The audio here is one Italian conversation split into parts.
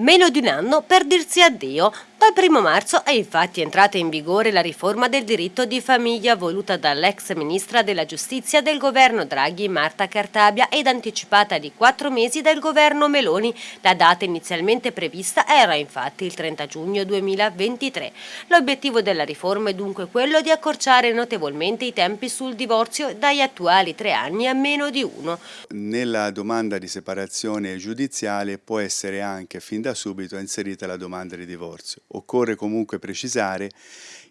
Meno di un anno per dirsi addio. Dal primo marzo è infatti entrata in vigore la riforma del diritto di famiglia voluta dall'ex ministra della giustizia del governo Draghi Marta Cartabia ed anticipata di quattro mesi dal governo Meloni. La data inizialmente prevista era infatti il 30 giugno 2023. L'obiettivo della riforma è dunque quello di accorciare notevolmente i tempi sul divorzio dagli attuali tre anni a meno di uno. Nella domanda di separazione giudiziale può essere anche fin da subito inserita la domanda di divorzio. Occorre comunque precisare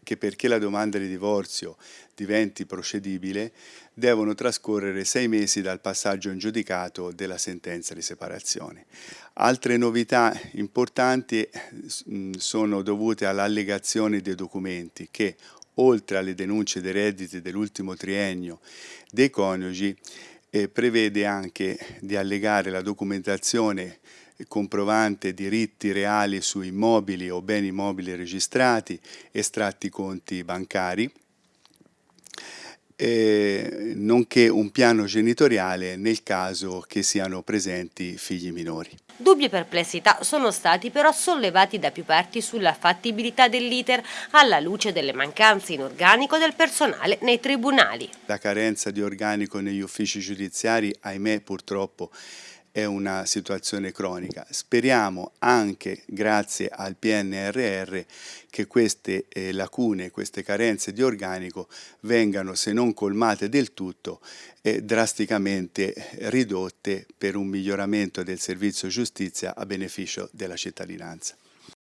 che perché la domanda di divorzio diventi procedibile devono trascorrere sei mesi dal passaggio in giudicato della sentenza di separazione. Altre novità importanti mm, sono dovute all'allegazione dei documenti che oltre alle denunce dei redditi dell'ultimo triennio dei coniugi eh, prevede anche di allegare la documentazione comprovante diritti reali su immobili o beni mobili registrati, estratti conti bancari, eh, nonché un piano genitoriale nel caso che siano presenti figli minori. Dubbi e perplessità sono stati però sollevati da più parti sulla fattibilità dell'iter alla luce delle mancanze in organico del personale nei tribunali. La carenza di organico negli uffici giudiziari, ahimè purtroppo, è una situazione cronica. Speriamo anche grazie al PNRR che queste eh, lacune, queste carenze di organico vengano, se non colmate del tutto, eh, drasticamente ridotte per un miglioramento del servizio giustizia a beneficio della cittadinanza.